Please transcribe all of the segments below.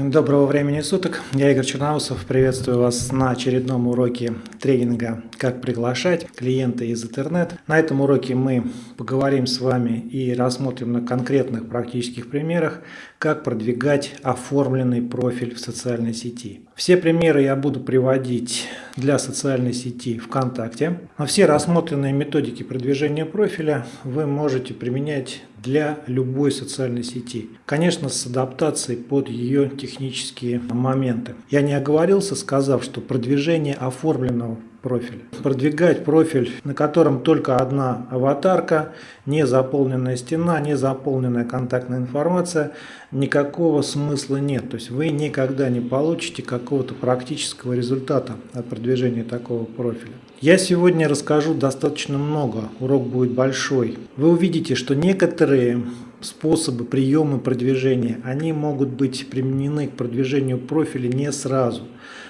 Доброго времени суток, я Игорь Черноусов, приветствую вас на очередном уроке тренинга «Как приглашать клиента из интернет». На этом уроке мы поговорим с вами и рассмотрим на конкретных практических примерах, как продвигать оформленный профиль в социальной сети. Все примеры я буду приводить для социальной сети ВКонтакте, но все рассмотренные методики продвижения профиля вы можете применять для любой социальной сети. Конечно, с адаптацией под ее технические моменты. Я не оговорился, сказав, что продвижение оформленного профиля. Продвигать профиль, на котором только одна аватарка, не заполненная стена, не заполненная контактная информация, никакого смысла нет. То есть вы никогда не получите какого-то практического результата от продвижения такого профиля. Я сегодня расскажу достаточно много, урок будет большой. Вы увидите, что некоторые способы, приемы продвижения, они могут быть применены к продвижению профиля не сразу,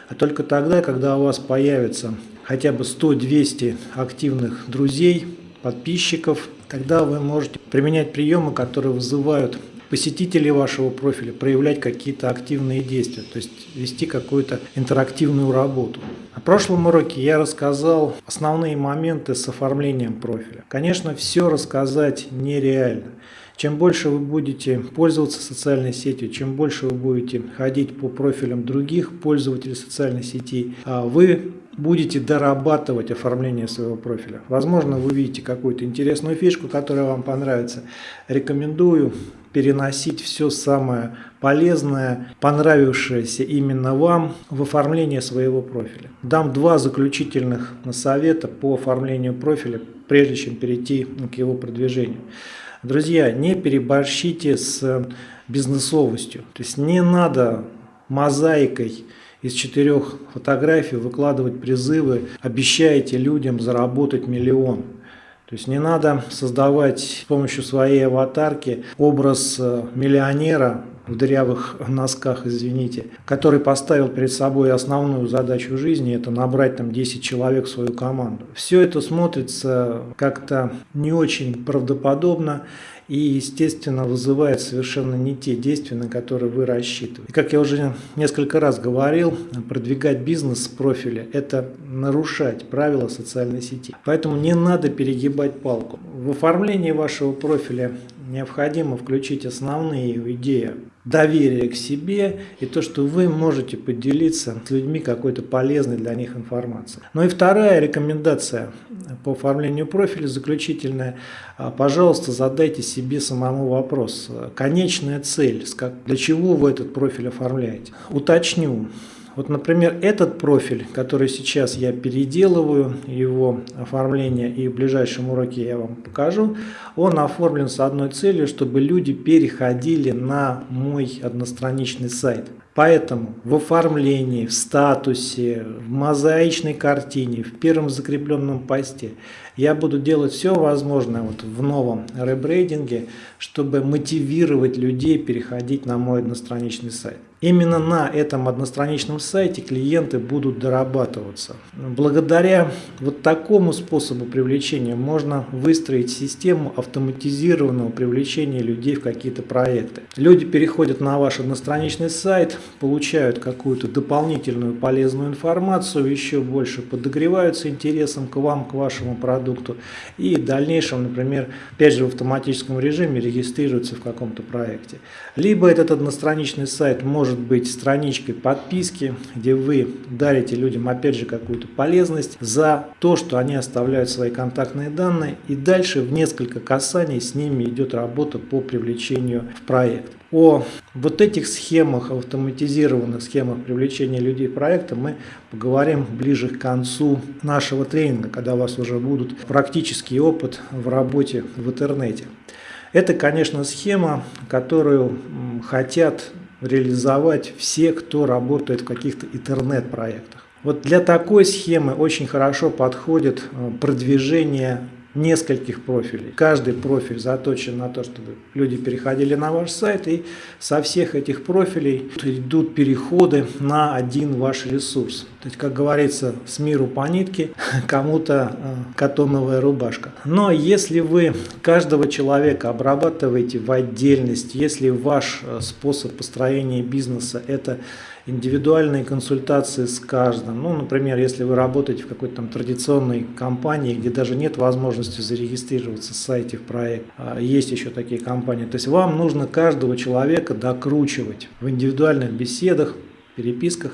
а только тогда, когда у вас появится хотя бы 100-200 активных друзей, подписчиков, тогда вы можете применять приемы, которые вызывают посетителей вашего профиля проявлять какие-то активные действия, то есть вести какую-то интерактивную работу. На прошлом уроке я рассказал основные моменты с оформлением профиля. Конечно, все рассказать нереально. Чем больше вы будете пользоваться социальной сетью, чем больше вы будете ходить по профилям других пользователей социальной сети, а вы будете дорабатывать оформление своего профиля. Возможно, вы видите какую-то интересную фишку, которая вам понравится. Рекомендую переносить все самое полезное, понравившееся именно вам в оформление своего профиля. Дам два заключительных совета по оформлению профиля, прежде чем перейти к его продвижению. Друзья, не переборщите с бизнесовостью. То есть не надо мозаикой из четырех фотографий выкладывать призывы, обещаете людям заработать миллион. То есть не надо создавать с помощью своей аватарки образ э, миллионера в дырявых носках, извините, который поставил перед собой основную задачу жизни, это набрать там 10 человек в свою команду. Все это смотрится как-то не очень правдоподобно и, естественно, вызывает совершенно не те действия, на которые вы рассчитываете. И, как я уже несколько раз говорил, продвигать бизнес с профиля – это нарушать правила социальной сети. Поэтому не надо перегибать палку. В оформлении вашего профиля необходимо включить основные идеи доверия к себе и то, что вы можете поделиться с людьми какой-то полезной для них информацией. Ну и вторая рекомендация по оформлению профиля заключительная. А, пожалуйста, задайте себе самому вопрос. Конечная цель, для чего вы этот профиль оформляете? Уточню. Вот, например, этот профиль, который сейчас я переделываю, его оформление и в ближайшем уроке я вам покажу, он оформлен с одной целью, чтобы люди переходили на мой одностраничный сайт. Поэтому в оформлении, в статусе, в мозаичной картине, в первом закрепленном посте я буду делать все возможное вот в новом ребрейдинге, чтобы мотивировать людей переходить на мой одностраничный сайт. Именно на этом одностраничном сайте клиенты будут дорабатываться. Благодаря вот такому способу привлечения можно выстроить систему автоматизированного привлечения людей в какие-то проекты. Люди переходят на ваш одностраничный сайт, получают какую-то дополнительную полезную информацию, еще больше подогреваются интересом к вам, к вашему продукту и в дальнейшем, например, опять же в автоматическом режиме регистрируются в каком-то проекте. Либо этот одностраничный сайт может может быть страничкой подписки, где вы дарите людям опять же какую-то полезность за то, что они оставляют свои контактные данные и дальше в несколько касаний с ними идет работа по привлечению в проект. О вот этих схемах, автоматизированных схемах привлечения людей в проекты мы поговорим ближе к концу нашего тренинга, когда у вас уже будут практический опыт в работе в интернете. Это, конечно, схема, которую хотят реализовать все, кто работает в каких-то интернет-проектах. Вот для такой схемы очень хорошо подходит э, продвижение нескольких профилей. Каждый профиль заточен на то, чтобы люди переходили на ваш сайт, и со всех этих профилей идут переходы на один ваш ресурс. То есть, как говорится, с миру по нитке, кому-то э, катоновая рубашка. Но если вы каждого человека обрабатываете в отдельности, если ваш э, способ построения бизнеса это индивидуальные консультации с каждым. Ну, например, если вы работаете в какой-то там традиционной компании, где даже нет возможности зарегистрироваться в сайте в проект, а есть еще такие компании. То есть вам нужно каждого человека докручивать в индивидуальных беседах, переписках,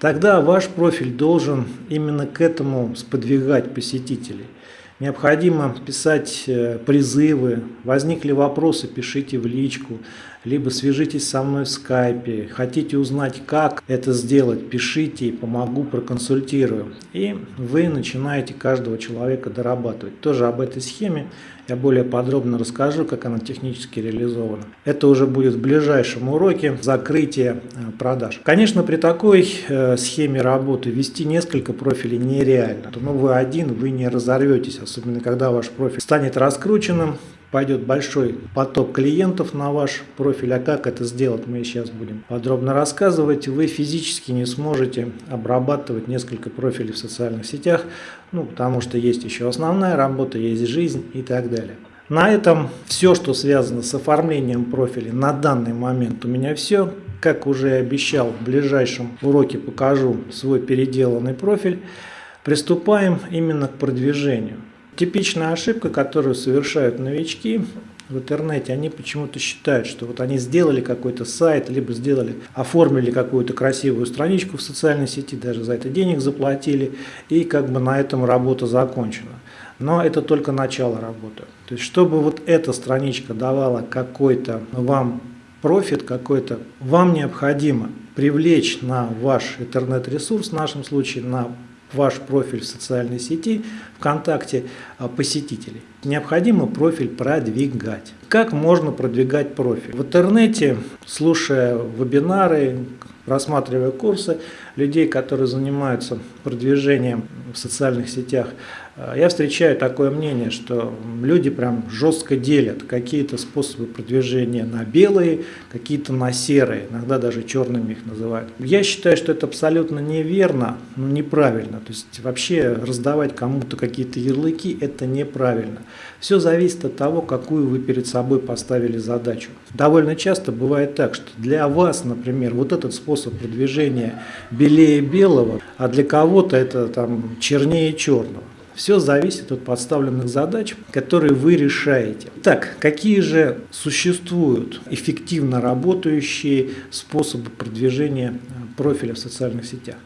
тогда ваш профиль должен именно к этому сподвигать посетителей. Необходимо писать э, призывы, возникли вопросы, пишите в личку, либо свяжитесь со мной в скайпе, хотите узнать, как это сделать, пишите, помогу, проконсультирую. И вы начинаете каждого человека дорабатывать. Тоже об этой схеме я более подробно расскажу, как она технически реализована. Это уже будет в ближайшем уроке закрытия э, продаж. Конечно, при такой э, схеме работы вести несколько профилей нереально. Но вы один, вы не разорветесь, особенно когда ваш профиль станет раскрученным, пойдет большой поток клиентов на ваш профиль. А как это сделать, мы сейчас будем подробно рассказывать. Вы физически не сможете обрабатывать несколько профилей в социальных сетях, ну, потому что есть еще основная работа, есть жизнь и так далее. На этом все, что связано с оформлением профиля на данный момент у меня все. Как уже обещал, в ближайшем уроке покажу свой переделанный профиль. Приступаем именно к продвижению. Типичная ошибка, которую совершают новички в интернете, они почему-то считают, что вот они сделали какой-то сайт, либо сделали, оформили какую-то красивую страничку в социальной сети, даже за это денег заплатили, и как бы на этом работа закончена. Но это только начало работы. То есть, чтобы вот эта страничка давала какой-то вам профит какой-то, вам необходимо привлечь на ваш интернет-ресурс, в нашем случае на ваш профиль в социальной сети ВКонтакте а, посетителей. Необходимо профиль продвигать. Как можно продвигать профиль? В интернете, слушая вебинары, просматривая курсы людей, которые занимаются продвижением в социальных сетях, я встречаю такое мнение, что люди прям жестко делят какие-то способы продвижения на белые, какие-то на серые, иногда даже черными их называют. Я считаю, что это абсолютно неверно, но неправильно. То есть вообще раздавать кому-то какие-то ярлыки – это неправильно. Все зависит от того, какую вы перед собой поставили задачу. Довольно часто бывает так, что для вас, например, вот этот способ продвижения белее белого, а для кого-то это там чернее черного. Все зависит от подставленных задач, которые вы решаете. Так, какие же существуют эффективно работающие способы продвижения э, профиля в социальных сетях?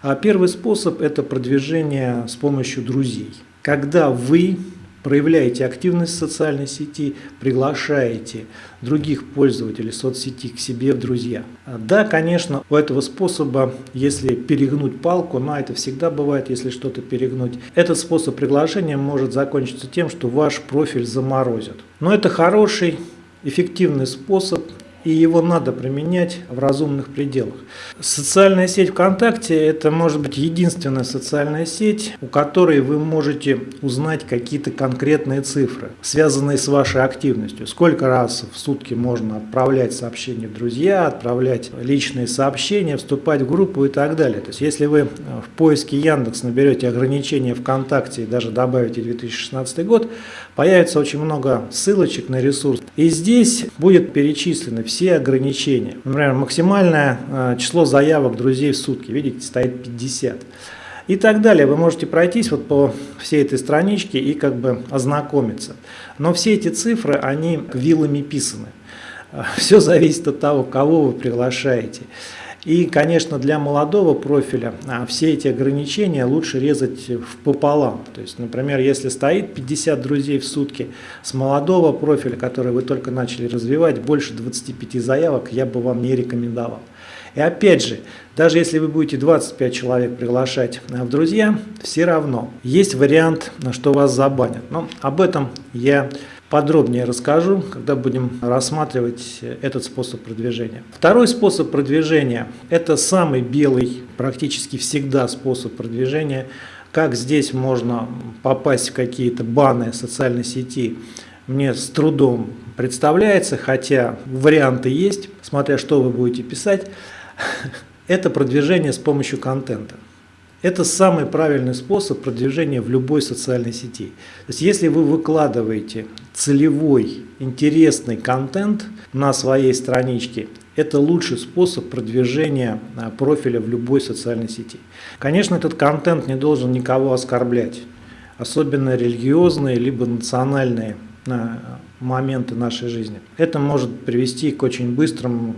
А первый способ – это продвижение с помощью друзей. Когда вы проявляете активность в социальной сети, приглашаете других пользователей соцсети к себе в друзья. Да, конечно, у этого способа, если перегнуть палку, но это всегда бывает, если что-то перегнуть, этот способ приглашения может закончиться тем, что ваш профиль заморозят. Но это хороший, эффективный способ и его надо применять в разумных пределах. Социальная сеть ВКонтакте – это может быть единственная социальная сеть, у которой вы можете узнать какие-то конкретные цифры, связанные с вашей активностью. Сколько раз в сутки можно отправлять сообщения в друзья, отправлять личные сообщения, вступать в группу и так далее. То есть, если вы в поиске Яндекс наберете ограничения ВКонтакте и даже добавите 2016 год, появится очень много ссылочек на ресурс. И здесь будет перечислены все ограничения. Например, максимальное э, число заявок друзей в сутки, видите, стоит 50. И так далее. Вы можете пройтись вот по всей этой страничке и как бы ознакомиться. Но все эти цифры, они вилами писаны. Все зависит от того, кого вы приглашаете. И, конечно, для молодого профиля а, все эти ограничения лучше резать пополам. То есть, например, если стоит 50 друзей в сутки, с молодого профиля, который вы только начали развивать, больше 25 заявок я бы вам не рекомендовал. И опять же, даже если вы будете 25 человек приглашать а, в друзья, все равно есть вариант, что вас забанят. Но об этом я подробнее расскажу, когда будем рассматривать этот способ продвижения. Второй способ продвижения – это самый белый, практически всегда способ продвижения. Как здесь можно попасть в какие-то баны социальной сети, мне с трудом представляется, хотя варианты есть, смотря что вы будете писать. Это продвижение с помощью контента. Это самый правильный способ продвижения в любой социальной сети. То есть если вы выкладываете целевой, интересный контент на своей страничке, это лучший способ продвижения а, профиля в любой социальной сети. Конечно, этот контент не должен никого оскорблять, особенно религиозные либо национальные а, моменты нашей жизни. Это может привести к очень, быстрому,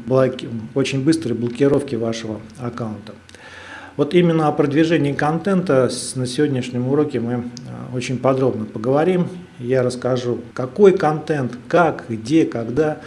очень быстрой блокировке вашего аккаунта. Вот именно о продвижении контента на сегодняшнем уроке мы а, очень подробно поговорим. Я расскажу, какой контент, как, где, когда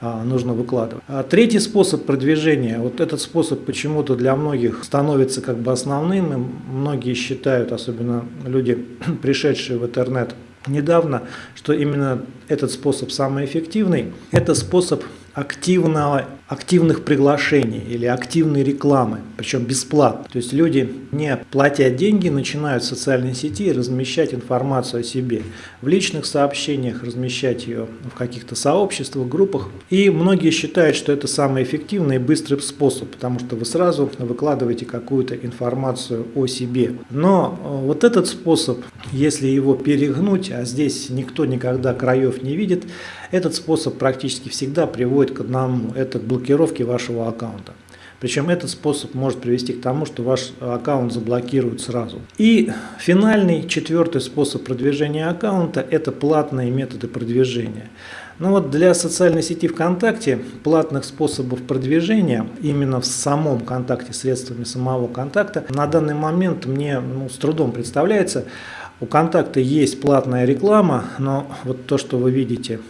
а, нужно выкладывать. А третий способ продвижения, вот этот способ почему-то для многих становится как бы основным, многие считают, особенно люди, пришедшие в интернет недавно, что именно этот способ самый эффективный. Это способ активного, активных приглашений или активной рекламы, причем бесплатно. То есть люди, не платя деньги, начинают в социальной сети размещать информацию о себе. В личных сообщениях размещать ее в каких-то сообществах, группах. И многие считают, что это самый эффективный и быстрый способ, потому что вы сразу выкладываете какую-то информацию о себе. Но э, вот этот способ, если его перегнуть, а здесь никто никогда краев не видит, этот способ практически всегда приводит к одному, это к блокировке вашего аккаунта. Причем этот способ может привести к тому, что ваш аккаунт заблокируют сразу. И финальный, четвертый способ продвижения аккаунта – это платные методы продвижения. Ну вот для социальной сети ВКонтакте платных способов продвижения именно в самом контакте, средствами самого контакта, на данный момент мне ну, с трудом представляется. У контакта есть платная реклама, но вот то, что вы видите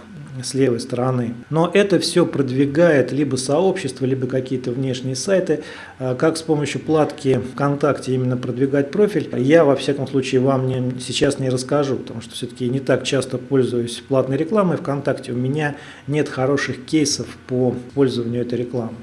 с левой стороны. Но это все продвигает либо сообщество, либо какие-то внешние сайты. А как с помощью платки ВКонтакте именно продвигать профиль, я во всяком случае вам не, сейчас не расскажу, потому что все-таки не так часто пользуюсь платной рекламой ВКонтакте. У меня нет хороших кейсов по пользованию этой рекламы.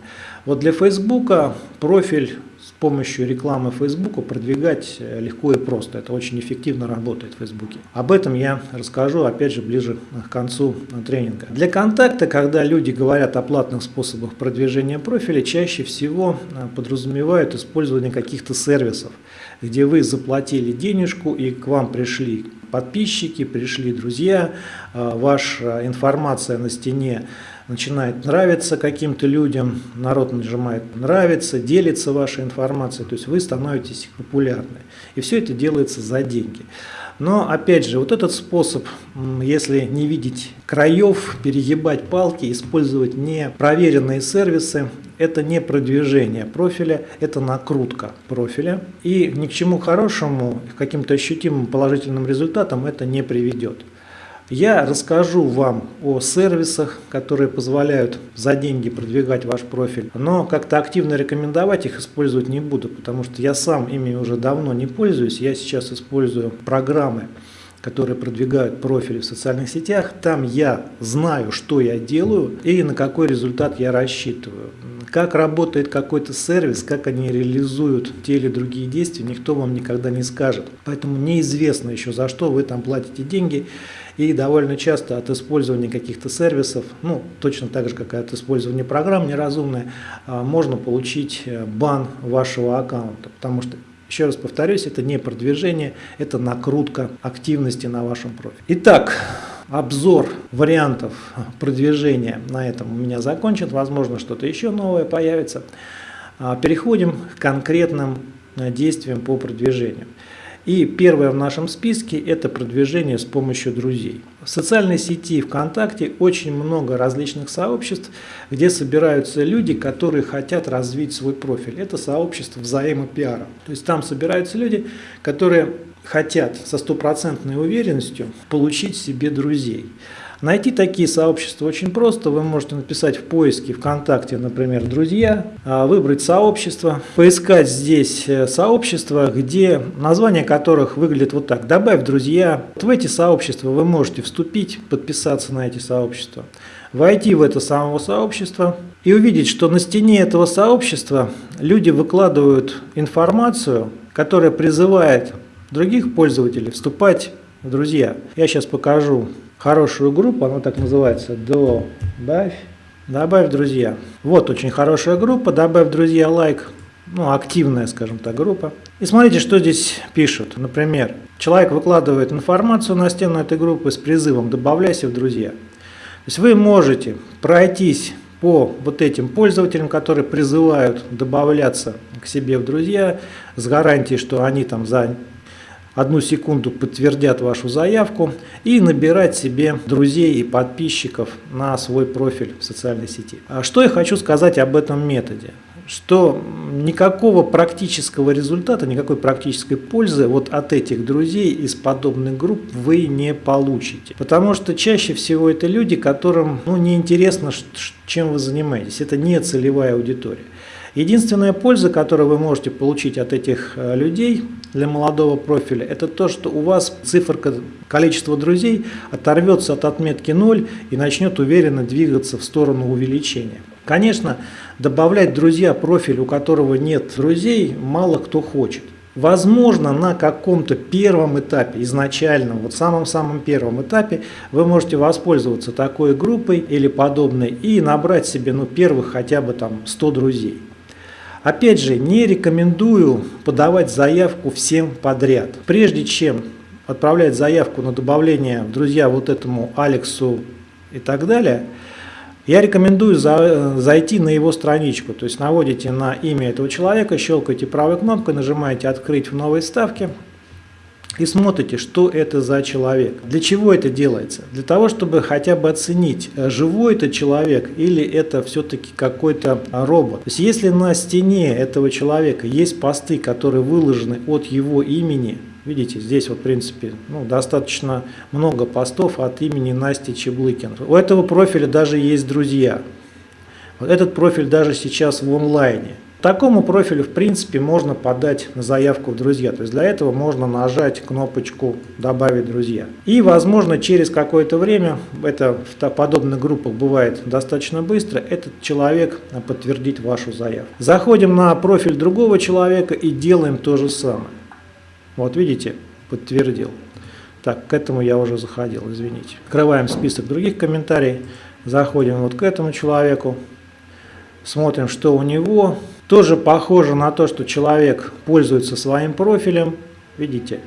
Вот для Фейсбука профиль помощью рекламы Фейсбука продвигать э, легко и просто. Это очень эффективно работает в Фейсбуке. Об этом я расскажу, опять же, ближе к концу тренинга. Для контакта, когда люди говорят о платных способах продвижения профиля, чаще всего э, подразумевают использование каких-то сервисов, где вы заплатили денежку и к вам пришли подписчики, пришли друзья, э, ваша информация на стене начинает нравиться каким-то людям, народ нажимает нравится, делится вашей информацией, то есть вы становитесь популярны. И все это делается за деньги. Но опять же, вот этот способ, если не видеть краев, перегибать палки, использовать непроверенные сервисы, это не продвижение профиля, это накрутка профиля. И ни к чему хорошему, к каким-то ощутимым положительным результатам это не приведет. Я расскажу вам о сервисах, которые позволяют за деньги продвигать ваш профиль, но как-то активно рекомендовать их использовать не буду, потому что я сам ими уже давно не пользуюсь. Я сейчас использую программы, которые продвигают профили в социальных сетях. Там я знаю, что я делаю и на какой результат я рассчитываю. Как работает какой-то сервис, как они реализуют те или другие действия, никто вам никогда не скажет. Поэтому неизвестно еще, за что вы там платите деньги. И довольно часто от использования каких-то сервисов, ну, точно так же, как и от использования программ неразумное, а, можно получить э, бан вашего аккаунта, потому что еще раз повторюсь, это не продвижение, это накрутка активности на вашем профиле. Итак, обзор вариантов продвижения на этом у меня закончен. Возможно, что-то еще новое появится. А, переходим к конкретным э, действиям по продвижению. И первое в нашем списке – это продвижение с помощью друзей. В социальной сети ВКонтакте очень много различных сообществ, где собираются люди, которые хотят развить свой профиль. Это сообщество взаимопиара. То есть там собираются люди, которые хотят со стопроцентной уверенностью получить себе друзей. Найти такие сообщества очень просто. Вы можете написать в поиске ВКонтакте, например, «Друзья», а, выбрать сообщество, поискать здесь э, сообщества, где название которых выглядит вот так. «Добавь друзья». В эти сообщества вы можете вступить, подписаться на эти сообщества, войти в это самое сообщество и увидеть, что на стене этого сообщества люди выкладывают информацию, которая призывает других пользователей вступать в друзья. Я сейчас покажу хорошую группу, она так называется, добавь, добавь друзья. Вот очень хорошая группа, добавь друзья лайк. ну, активная, скажем так, группа. И смотрите, что здесь пишут. Например, человек выкладывает информацию на стену этой группы с призывом «добавляйся в друзья». То есть вы можете пройтись по вот этим пользователям, которые призывают добавляться к себе в друзья с гарантией, что они там за одну секунду подтвердят вашу заявку и набирать себе друзей и подписчиков на свой профиль в социальной сети. А что я хочу сказать об этом методе? что никакого практического результата, никакой практической пользы вот от этих друзей из подобных групп вы не получите. Потому что чаще всего это люди, которым ну, неинтересно, чем вы занимаетесь. Это не целевая аудитория. Единственная польза, которую вы можете получить от этих э, людей для молодого профиля, это то, что у вас циферка количества друзей оторвется от отметки 0 и начнет уверенно двигаться в сторону увеличения. Конечно, добавлять друзья профиль, у которого нет друзей, мало кто хочет. Возможно, на каком-то первом этапе, изначальном, вот самом-самом первом этапе, вы можете воспользоваться такой группой или подобной и набрать себе ну, первых хотя бы там 100 друзей. Опять же, не рекомендую подавать заявку всем подряд. Прежде чем отправлять заявку на добавление друзья вот этому Алексу и так далее, я рекомендую за, зайти на его страничку, то есть наводите на имя этого человека, щелкаете правой кнопкой, нажимаете «Открыть в новой ставке», и смотрите, что это за человек. Для чего это делается? Для того, чтобы хотя бы оценить, э, живой это человек или это все-таки какой-то робот. То есть, если на стене этого человека есть посты, которые выложены от его имени, Видите, здесь вот в принципе ну, достаточно много постов от имени Насти Чеблыкин. У этого профиля даже есть друзья. Вот этот профиль даже сейчас в онлайне. Такому профилю, в принципе, можно подать заявку в друзья. То есть для этого можно нажать кнопочку «Добавить друзья». И, возможно, через какое-то время, это в подобных группах бывает достаточно быстро, этот человек подтвердит вашу заявку. Заходим на профиль другого человека и делаем то же самое. Вот видите, подтвердил. Так, к этому я уже заходил, извините. Открываем список других комментариев, заходим вот к этому человеку, смотрим, что у него. Тоже похоже на то, что человек пользуется своим профилем. Видите,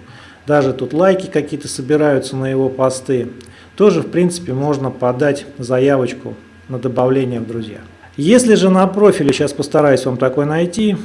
даже тут лайки какие-то собираются на его посты. Тоже, в принципе, можно подать заявочку на добавление в друзья. Если же на профиле, сейчас постараюсь вам такой найти,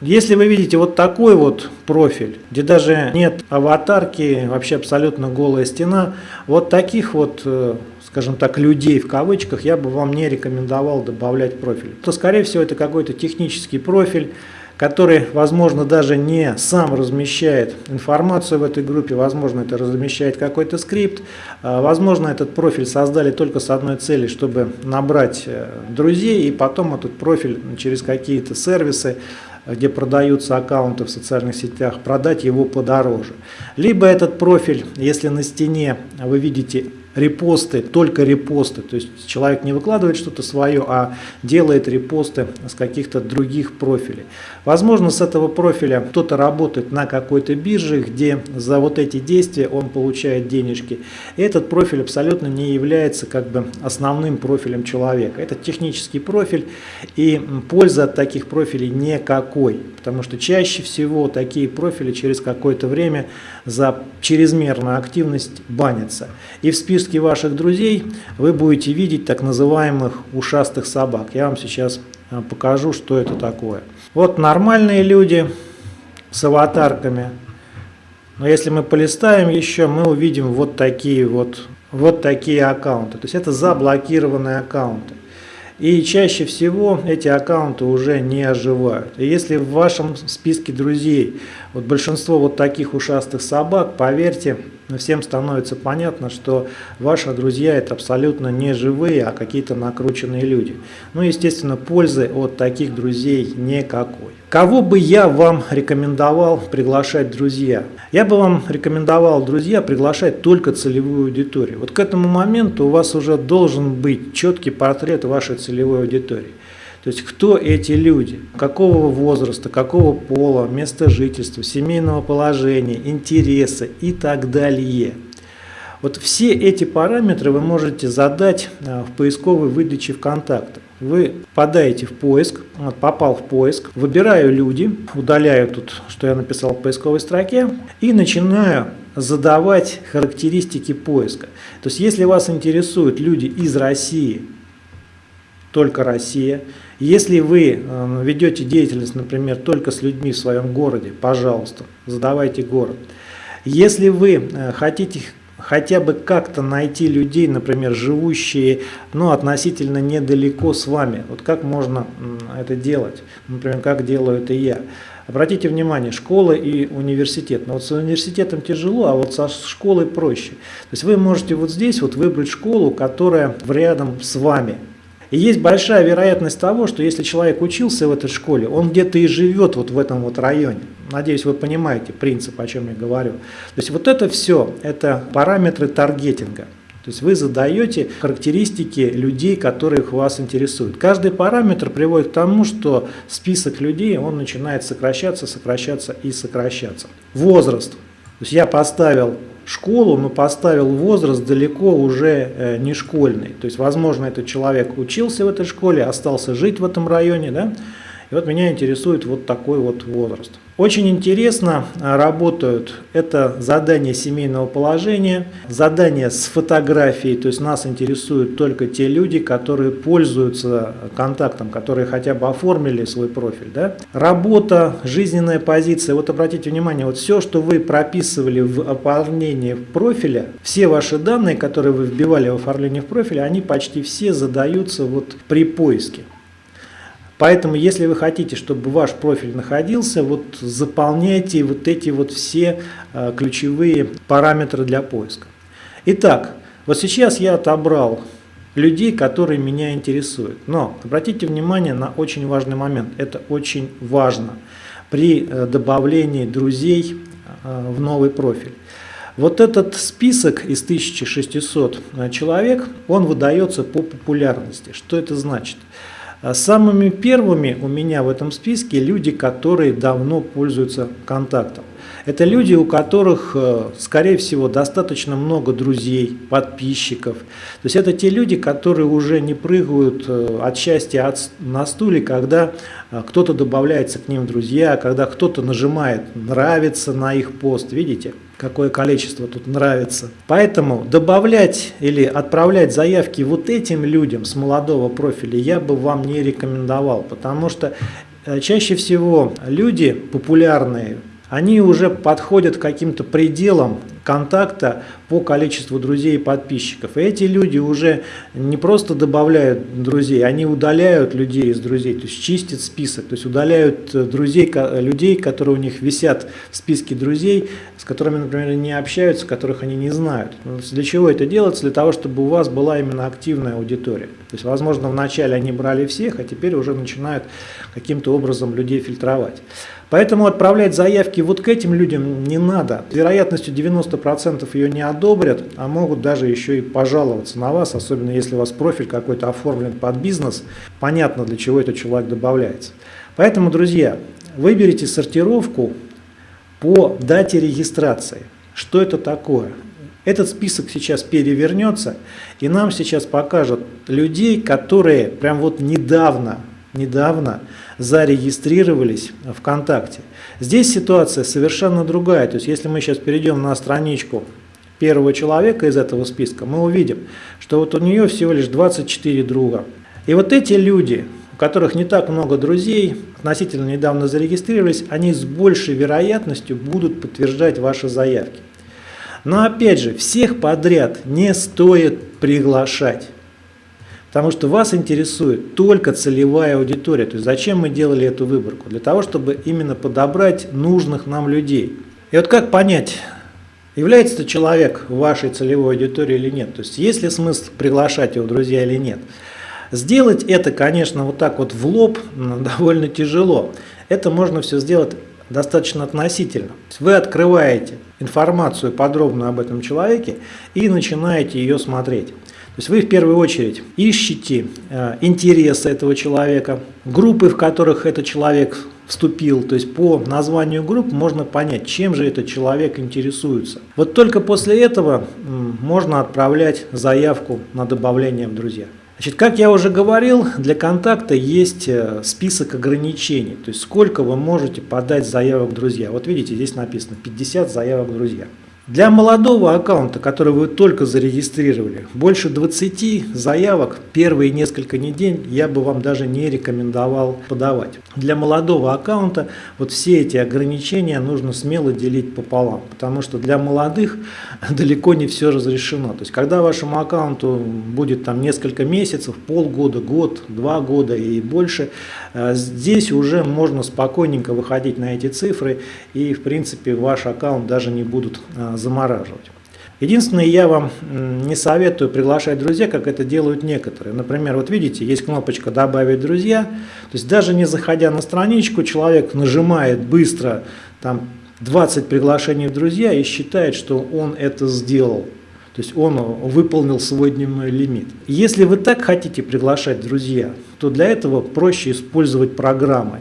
если вы видите вот такой вот профиль, где даже нет аватарки, вообще абсолютно голая стена, вот таких вот э, скажем так, людей в кавычках, я бы вам не рекомендовал добавлять профиль. То, скорее всего, это какой-то технический профиль, который, возможно, даже не сам размещает информацию в этой группе, возможно, это размещает какой-то скрипт, а, возможно, этот профиль создали только с одной целью, чтобы набрать э, друзей, и потом этот профиль через какие-то сервисы где продаются аккаунты в социальных сетях, продать его подороже. Либо этот профиль, если на стене вы видите репосты, только репосты. То есть человек не выкладывает что-то свое, а делает репосты с каких-то других профилей. Возможно, с этого профиля кто-то работает на какой-то бирже, где за вот эти действия он получает денежки. И этот профиль абсолютно не является как бы основным профилем человека. Это технический профиль, и пользы от таких профилей никакой. Потому что чаще всего такие профили через какое-то время за чрезмерную активность банятся. И в списке списке ваших друзей вы будете видеть так называемых ушастых собак. Я вам сейчас э, покажу, что это такое. Вот нормальные люди с аватарками. Но если мы полистаем еще, мы увидим вот такие вот, вот такие аккаунты. То есть это заблокированные аккаунты. И чаще всего эти аккаунты уже не оживают. И если в вашем списке друзей вот большинство вот таких ушастых собак, поверьте, всем становится понятно, что ваши друзья это абсолютно не живые, а какие-то накрученные люди. Ну, естественно, пользы от таких друзей никакой. Кого бы я вам рекомендовал приглашать друзья? Я бы вам рекомендовал, друзья, приглашать только целевую аудиторию. Вот к этому моменту у вас уже должен быть четкий портрет вашей целевой аудитории. То есть кто эти люди, какого возраста, какого пола, места жительства, семейного положения, интереса и так далее. Вот все эти параметры вы можете задать а, в поисковой выдаче ВКонтакте. Вы подаете в поиск, попал в поиск, выбираю люди, удаляю тут, что я написал в поисковой строке, и начинаю задавать характеристики поиска. То есть, если вас интересуют люди из России, только Россия. Если вы э, ведете деятельность, например, только с людьми в своем городе, пожалуйста, задавайте город. Если вы э, хотите хотя бы как-то найти людей, например, живущие ну, относительно недалеко с вами. Вот как можно это делать? Например, как делаю это я. Обратите внимание, школа и университет. Но вот с университетом тяжело, а вот со школой проще. То есть вы можете вот здесь вот выбрать школу, которая рядом с вами. И есть большая вероятность того, что если человек учился в этой школе, он где-то и живет вот в этом вот районе. Надеюсь, вы понимаете принцип, о чем я говорю. То есть вот это все, это параметры таргетинга. То есть вы задаете характеристики людей, которые вас интересуют. Каждый параметр приводит к тому, что список людей, он начинает сокращаться, сокращаться и сокращаться. Возраст. То есть я поставил школу, но поставил возраст далеко уже э, не школьный. То есть, возможно, этот человек учился в этой школе, остался жить в этом районе, да, и вот меня интересует вот такой вот возраст. Очень интересно а, работают это задание семейного положения, задание с фотографией, то есть нас интересуют только те люди, которые пользуются контактом, которые хотя бы оформили свой профиль. Да? Работа, жизненная позиция, вот обратите внимание, вот все, что вы прописывали в оформлении профиля, все ваши данные, которые вы вбивали в оформление в профиле, они почти все задаются вот при поиске. Поэтому, если вы хотите, чтобы ваш профиль находился, вот заполняйте вот эти вот все э, ключевые параметры для поиска. Итак, вот сейчас я отобрал людей, которые меня интересуют. Но обратите внимание на очень важный момент. Это очень важно при э, добавлении друзей э, в новый профиль. Вот этот список из 1600 человек, он выдается по популярности. Что это значит? А самыми первыми у меня в этом списке люди, которые давно пользуются контактом. Это люди, у которых, э, скорее всего, достаточно много друзей, подписчиков. То есть это те люди, которые уже не прыгают э, от счастья от, на стуле, когда э, кто-то добавляется к ним в друзья, когда кто-то нажимает «нравится» на их пост, видите? Какое количество тут нравится. Поэтому добавлять или отправлять заявки вот этим людям с молодого профиля я бы вам не рекомендовал, потому что чаще всего люди популярные, они уже подходят к каким-то пределам контакта по количеству друзей и подписчиков. И эти люди уже не просто добавляют друзей, они удаляют людей из друзей, то есть чистят список, то есть удаляют э, друзей, людей, которые у них висят в списке друзей, с которыми, например, не общаются, которых они не знают. Ну, для чего это делается? Для того, чтобы у вас была именно активная аудитория. То есть, возможно, вначале они брали всех, а теперь уже начинают каким-то образом людей фильтровать. Поэтому отправлять заявки вот к этим людям не надо. С вероятностью 90% ее не одобрят, а могут даже еще и пожаловаться на вас, особенно если у вас профиль какой-то оформлен под бизнес. Понятно, для чего этот человек добавляется. Поэтому, друзья, выберите сортировку по дате регистрации. Что это такое? Этот список сейчас перевернется и нам сейчас покажут людей, которые прям вот недавно недавно зарегистрировались ВКонтакте. Здесь ситуация совершенно другая. То есть если мы сейчас перейдем на страничку первого человека из этого списка, мы увидим, что вот у нее всего лишь 24 друга. И вот эти люди, у которых не так много друзей, относительно недавно зарегистрировались, они с большей вероятностью будут подтверждать ваши заявки. Но опять же, всех подряд не стоит приглашать. Потому что вас интересует только целевая аудитория. То есть зачем мы делали эту выборку? Для того, чтобы именно подобрать нужных нам людей. И вот как понять, является ли человек вашей целевой аудиторией или нет? То есть есть ли смысл приглашать его друзья или нет? Сделать это, конечно, вот так вот в лоб довольно тяжело. Это можно все сделать достаточно относительно. Вы открываете информацию подробную об этом человеке и начинаете ее смотреть. То есть вы в первую очередь ищете э, интересы этого человека, группы, в которых этот человек вступил, то есть по названию групп можно понять, чем же этот человек интересуется. Вот только после этого можно отправлять заявку на добавление в друзья. Значит, как я уже говорил, для контакта есть э, список ограничений, то есть сколько вы можете подать заявок друзья. Вот видите, здесь написано 50 заявок друзья. Для молодого аккаунта, который вы только зарегистрировали, больше 20 заявок первые несколько недель я бы вам даже не рекомендовал подавать. Для молодого аккаунта вот все эти ограничения нужно смело делить пополам, потому что для молодых далеко не все разрешено. То есть когда вашему аккаунту будет там несколько месяцев, полгода, год, два года и больше, э, здесь уже можно спокойненько выходить на эти цифры и в принципе ваш аккаунт даже не будут э, замораживать. Единственное, я вам не советую приглашать друзья, как это делают некоторые. Например, вот видите, есть кнопочка «Добавить друзья». То есть даже не заходя на страничку, человек нажимает быстро там 20 приглашений в друзья и считает, что он это сделал. То есть он выполнил свой дневной лимит. Если вы так хотите приглашать друзья, то для этого проще использовать программы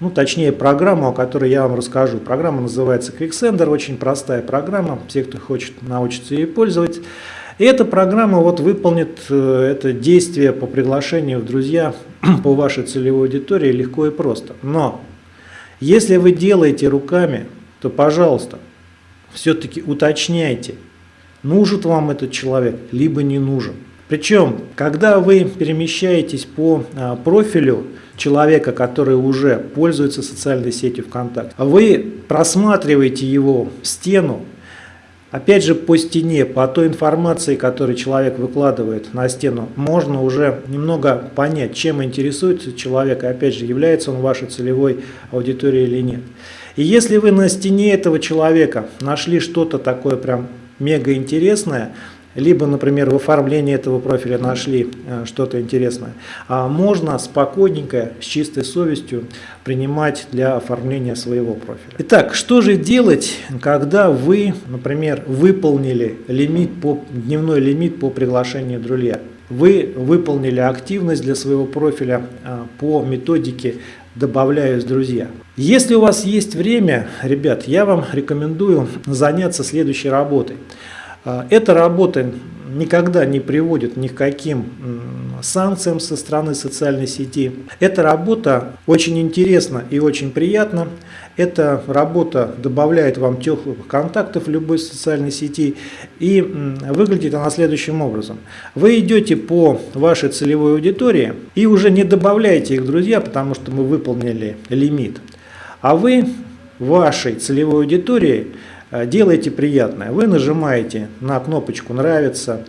ну, точнее программу, о которой я вам расскажу. Программа называется QuickSender, очень простая программа, все, кто хочет научиться ее пользоваться. И эта программа вот выполнит э, это действие по приглашению в друзья по вашей целевой аудитории легко и просто. Но если вы делаете руками, то, пожалуйста, все-таки уточняйте, нужен вам этот человек, либо не нужен. Причем, когда вы перемещаетесь по а, профилю человека, который уже пользуется социальной сетью ВКонтакте, вы просматриваете его стену, опять же по стене, по той информации, которую человек выкладывает на стену, можно уже немного понять, чем интересуется человек, и опять же, является он вашей целевой аудиторией или нет. И если вы на стене этого человека нашли что-то такое прям мега интересное, либо, например, в оформлении этого профиля нашли э, что-то интересное, а можно спокойненько, с чистой совестью принимать для оформления своего профиля. Итак, что же делать, когда вы, например, выполнили лимит по, дневной лимит по приглашению друзья? Вы выполнили активность для своего профиля э, по методике добавляюсь друзья. Если у вас есть время, ребят, я вам рекомендую заняться следующей работой. А, эта работа никогда не приводит ни к каким санкциям со стороны социальной сети. Эта работа очень интересна и очень приятна. Эта работа добавляет вам теплых контактов в любой социальной сети и выглядит она следующим образом. Вы идете по вашей целевой аудитории и уже не добавляете их друзья, потому что мы выполнили лимит. А вы вашей целевой аудитории Э, делайте приятное. Вы нажимаете на кнопочку «Нравится»,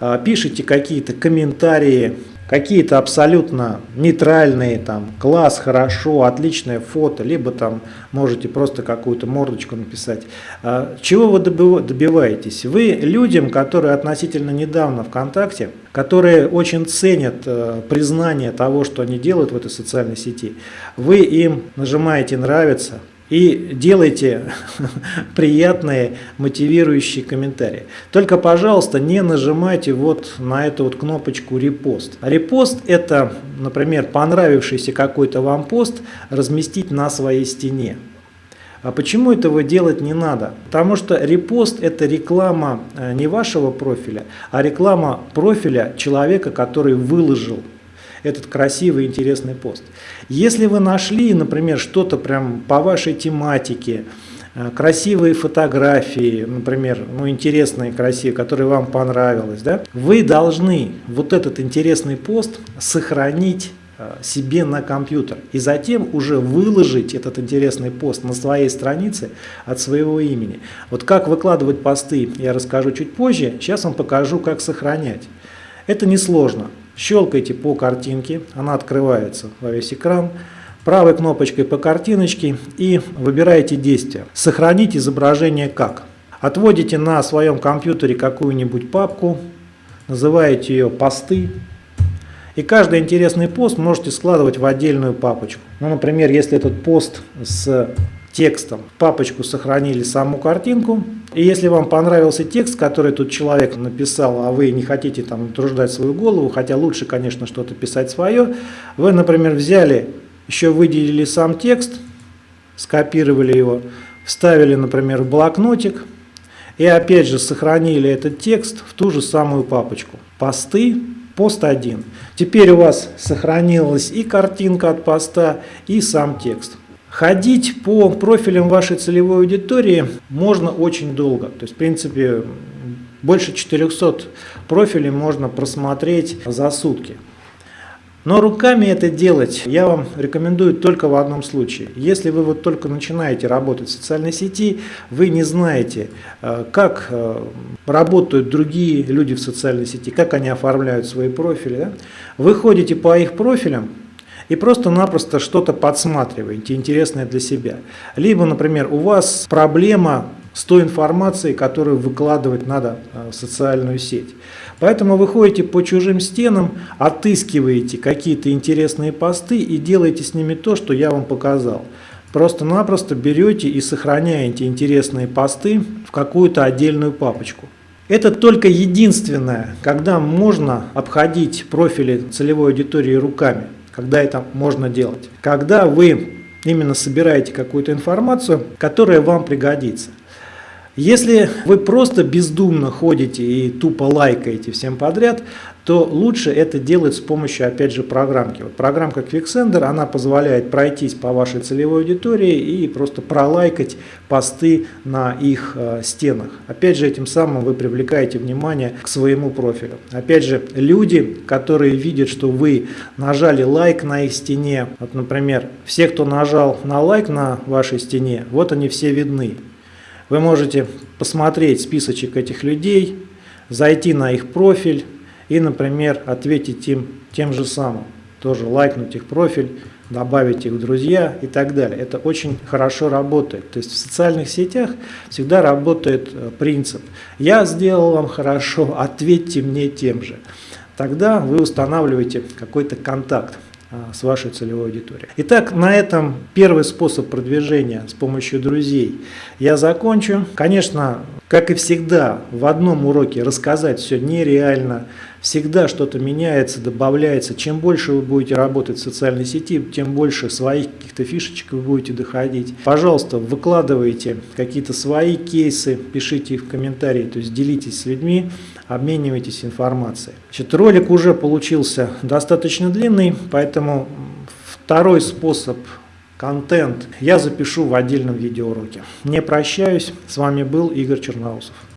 э, пишите какие-то комментарии, какие-то абсолютно нейтральные, там, класс, хорошо, отличное фото, либо там можете просто какую-то мордочку написать. Э, чего вы добиваетесь? Вы людям, которые относительно недавно ВКонтакте, которые очень ценят признание того, что они делают в этой социальной сети, вы им нажимаете «Нравится», и делайте приятные мотивирующие комментарии. Только, пожалуйста, не нажимайте вот на эту вот кнопочку «Репост». Репост – это, например, понравившийся какой-то вам пост разместить на своей стене. А почему этого делать не надо? Потому что репост – это реклама э, не вашего профиля, а реклама профиля человека, который выложил этот красивый интересный пост. Если вы нашли, например, что-то прям по вашей тематике, э, красивые фотографии, например, ну, интересные, красивые, которые вам понравилось, да, вы должны вот этот интересный пост сохранить э, себе на компьютер и затем уже выложить этот интересный пост на своей странице от своего имени. Вот как выкладывать посты я расскажу чуть позже, сейчас вам покажу, как сохранять. Это несложно. Щелкайте по картинке, она открывается во весь экран. Правой кнопочкой по картиночке и выбираете действие. Сохранить изображение как. Отводите на своем компьютере какую-нибудь папку, называете ее посты. И каждый интересный пост можете складывать в отдельную папочку. Ну, например, если этот пост с текстом. В папочку сохранили саму картинку. И если вам понравился текст, который тут человек написал, а вы не хотите там утруждать свою голову, хотя лучше, конечно, что-то писать свое, вы, например, взяли, еще выделили сам текст, скопировали его, вставили, например, в блокнотик, и опять же сохранили этот текст в ту же самую папочку. Посты Пост 1. Теперь у вас сохранилась и картинка от поста, и сам текст. Ходить по профилям вашей целевой аудитории можно очень долго. То есть, в принципе, больше 400 профилей можно просмотреть за сутки. Но руками это делать я вам рекомендую только в одном случае. Если вы вот только начинаете работать в социальной сети, вы не знаете, э, как э, работают другие люди в социальной сети, как они оформляют свои профили. Да? Вы ходите по их профилям, и просто-напросто что-то подсматриваете, интересное для себя. Либо, например, у вас проблема с той информацией, которую выкладывать надо э, в социальную сеть. Поэтому вы ходите по чужим стенам, отыскиваете какие-то интересные посты и делаете с ними то, что я вам показал. Просто-напросто берете и сохраняете интересные посты в какую-то отдельную папочку. Это только единственное, когда можно обходить профили целевой аудитории руками, когда это можно делать. Когда вы именно собираете какую-то информацию, которая вам пригодится. Если вы просто бездумно ходите и тупо лайкаете всем подряд, то лучше это делать с помощью, опять же, программки. Вот программка Quicksender, она позволяет пройтись по вашей целевой аудитории и просто пролайкать посты на их э, стенах. Опять же, этим самым вы привлекаете внимание к своему профилю. Опять же, люди, которые видят, что вы нажали лайк на их стене, вот, например, все, кто нажал на лайк на вашей стене, вот они все видны. Вы можете посмотреть списочек этих людей, зайти на их профиль и, например, ответить им тем же самым. Тоже лайкнуть их профиль, добавить их в друзья и так далее. Это очень хорошо работает. То есть в социальных сетях всегда работает э, принцип «я сделал вам хорошо, ответьте мне тем же». Тогда вы устанавливаете какой-то контакт. А, с вашей целевой аудиторией. Итак, на этом первый способ продвижения с помощью друзей я закончу. Конечно, как и всегда, в одном уроке рассказать все нереально. Всегда что-то меняется, добавляется. Чем больше вы будете работать в социальной сети, тем больше своих каких-то фишечек вы будете доходить. Пожалуйста, выкладывайте какие-то свои кейсы, пишите их в комментарии, то есть делитесь с людьми, обменивайтесь информацией. Значит, ролик уже получился достаточно длинный, поэтому второй способ контент я запишу в отдельном видеоуроке. Не прощаюсь, с вами был Игорь Черноусов.